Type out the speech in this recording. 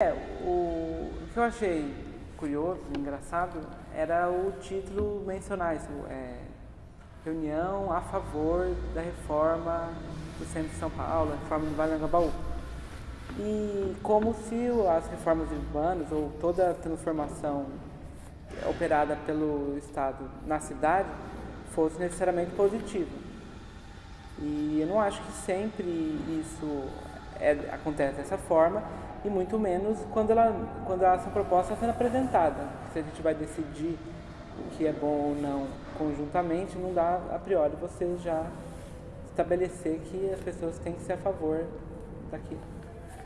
É, o, o que eu achei curioso, engraçado, era o título mencionar isso, é, reunião a favor da reforma do centro de São Paulo, a reforma do Vale do Angabaú. E como se as reformas urbanas ou toda a transformação operada pelo Estado na cidade fosse necessariamente positiva. E eu não acho que sempre isso é, acontece dessa forma, e muito menos quando, ela, quando essa proposta está sendo apresentada. Se a gente vai decidir o que é bom ou não conjuntamente, não dá a priori você já estabelecer que as pessoas têm que ser a favor daquilo.